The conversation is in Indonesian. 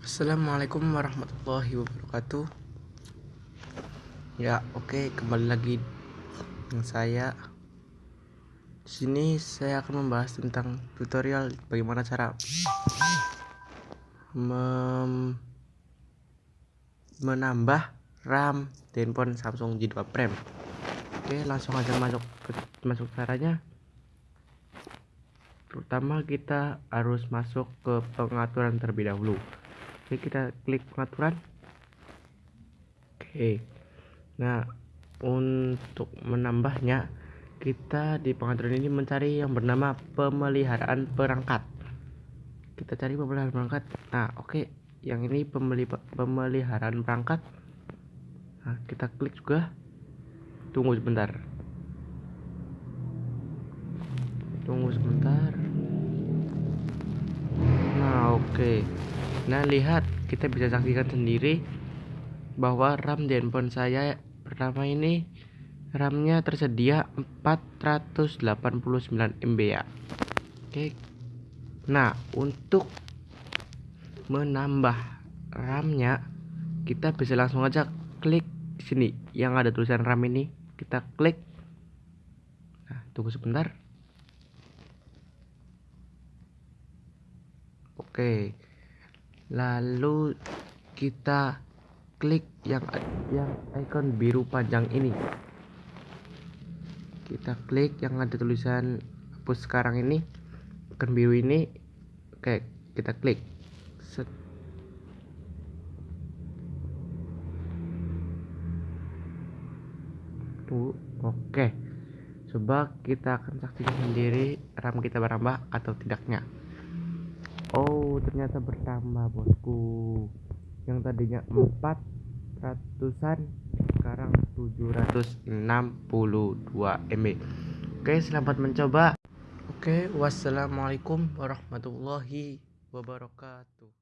Assalamualaikum warahmatullahi wabarakatuh. Ya, oke, kembali lagi dengan saya. Di sini saya akan membahas tentang tutorial bagaimana cara mem menambah RAM di handphone Samsung J2 Prime. Oke, langsung aja masuk ke masuk caranya. Pertama kita harus masuk ke pengaturan terlebih dahulu oke kita klik pengaturan. Oke. Nah untuk menambahnya kita di pengaturan ini mencari yang bernama pemeliharaan perangkat. Kita cari pemeliharaan perangkat. Nah oke. Yang ini pemeli pemeliharaan perangkat. Nah kita klik juga. Tunggu sebentar. Tunggu sebentar. Nah oke Nah lihat kita bisa saksikan sendiri bahwa RAM di handphone saya pertama ini RAM-nya tersedia 489 MB ya. Oke. Nah, untuk menambah RAM-nya kita bisa langsung aja klik sini yang ada tulisan RAM ini, kita klik. Nah, tunggu sebentar. Oke lalu kita klik yang yang icon biru panjang ini. Kita klik yang ada tulisan hapus sekarang ini icon biru ini oke kita klik. Set. Tuh oke. Coba kita akan saksikan sendiri RAM kita berambah atau tidaknya ternyata bertambah bosku. Yang tadinya 400an Sekarang 762 MB Oke selamat mencoba. Oke wassalamualaikum warahmatullahi wabarakatuh